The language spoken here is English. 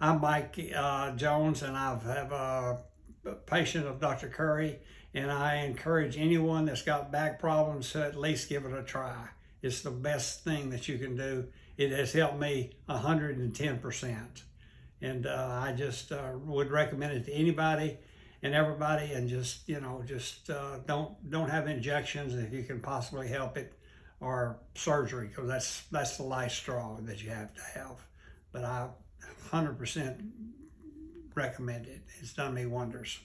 I'm Mike uh, Jones, and I have a patient of Dr. Curry, and I encourage anyone that's got back problems to at least give it a try. It's the best thing that you can do. It has helped me 110%. And uh, I just uh, would recommend it to anybody and everybody and just, you know, just uh, don't don't have injections if you can possibly help it or surgery because that's that's the last straw that you have to have. But I 100% recommend it. It's done me wonders.